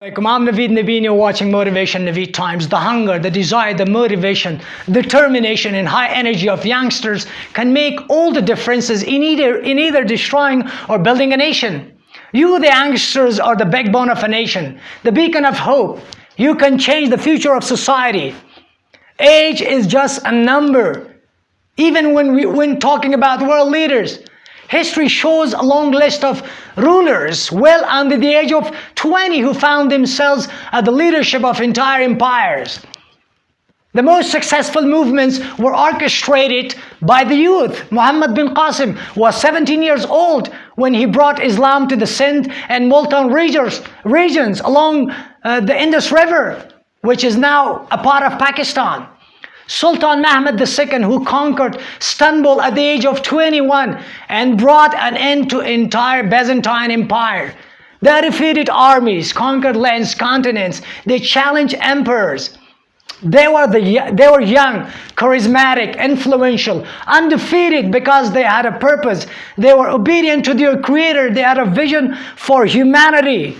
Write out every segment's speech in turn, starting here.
Alaikum, I'm Naveed Nabeen, you're watching Motivation Naveed Times. The hunger, the desire, the motivation, determination and high energy of youngsters can make all the differences in either, in either destroying or building a nation. You, the youngsters, are the backbone of a nation, the beacon of hope. You can change the future of society. Age is just a number. Even when, we, when talking about world leaders, History shows a long list of rulers well under the age of 20 who found themselves at the leadership of entire empires. The most successful movements were orchestrated by the youth. Muhammad bin Qasim was 17 years old when he brought Islam to the Sindh and Multan regions, along uh, the Indus River, which is now a part of Pakistan. Sultan Mehmed II, who conquered Istanbul at the age of 21 and brought an end to entire Byzantine Empire. They defeated armies, conquered lands, continents. They challenged emperors. They were, the, they were young, charismatic, influential, undefeated because they had a purpose. They were obedient to their creator. They had a vision for humanity.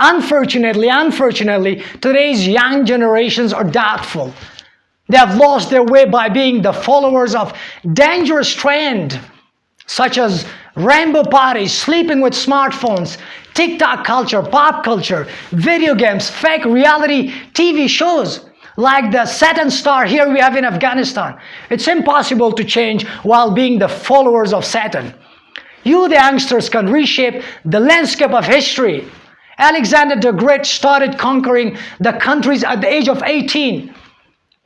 Unfortunately, unfortunately, today's young generations are doubtful. They have lost their way by being the followers of dangerous trend, such as rainbow parties, sleeping with smartphones, TikTok culture, pop culture, video games, fake reality TV shows, like the Satan star here we have in Afghanistan. It's impossible to change while being the followers of Satan. You, the youngsters, can reshape the landscape of history Alexander the Great started conquering the countries at the age of 18.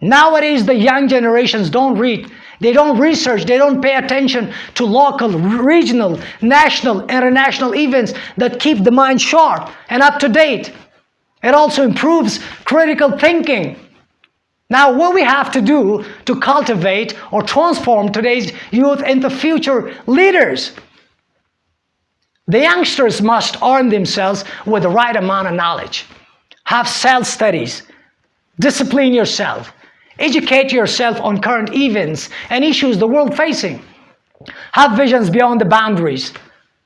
Nowadays, the young generations don't read. They don't research. They don't pay attention to local, regional, national, international events that keep the mind sharp and up to date. It also improves critical thinking. Now, what we have to do to cultivate or transform today's youth into future leaders the youngsters must arm themselves with the right amount of knowledge. Have self-studies. Discipline yourself. Educate yourself on current events and issues the world facing. Have visions beyond the boundaries.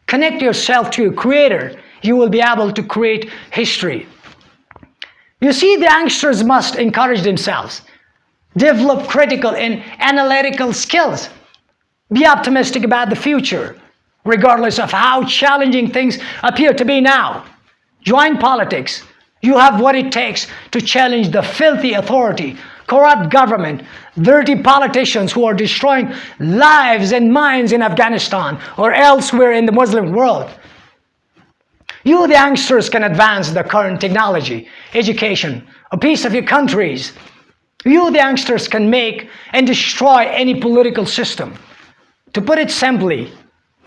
Connect yourself to your creator. You will be able to create history. You see, the youngsters must encourage themselves. Develop critical and analytical skills. Be optimistic about the future regardless of how challenging things appear to be now. Join politics. You have what it takes to challenge the filthy authority, corrupt government, dirty politicians who are destroying lives and minds in Afghanistan or elsewhere in the Muslim world. You, the youngsters, can advance the current technology, education, a piece of your countries. You, the youngsters, can make and destroy any political system. To put it simply,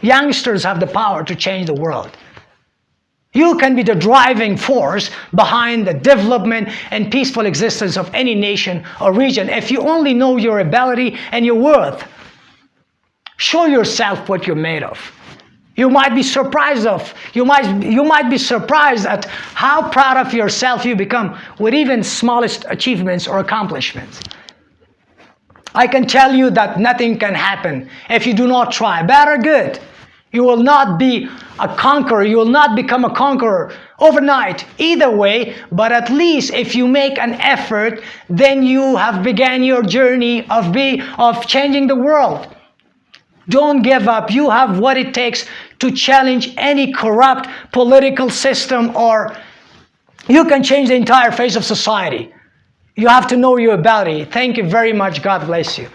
Youngsters have the power to change the world. You can be the driving force behind the development and peaceful existence of any nation or region if you only know your ability and your worth. Show yourself what you're made of. You might be surprised of, you might, you might be surprised at how proud of yourself you become with even smallest achievements or accomplishments. I can tell you that nothing can happen if you do not try, bad or good. You will not be a conqueror. You will not become a conqueror overnight, either way. But at least if you make an effort, then you have began your journey of, be, of changing the world. Don't give up. You have what it takes to challenge any corrupt political system or you can change the entire face of society. You have to know your ability. Thank you very much. God bless you.